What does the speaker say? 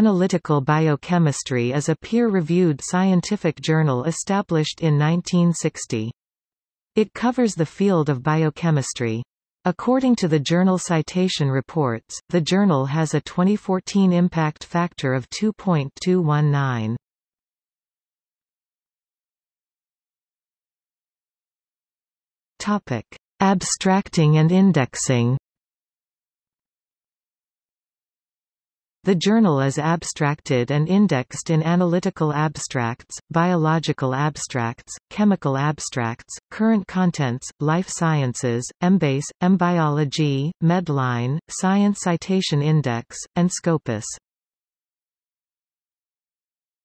Analytical Biochemistry is a peer-reviewed scientific journal established in 1960. It covers the field of biochemistry. According to the Journal Citation Reports, the journal has a 2014 impact factor of 2.219. Topic: Abstracting and indexing. The journal is abstracted and indexed in Analytical Abstracts, Biological Abstracts, Chemical Abstracts, Current Contents, Life Sciences, Embase, Embiology, Medline, Science Citation Index, and Scopus.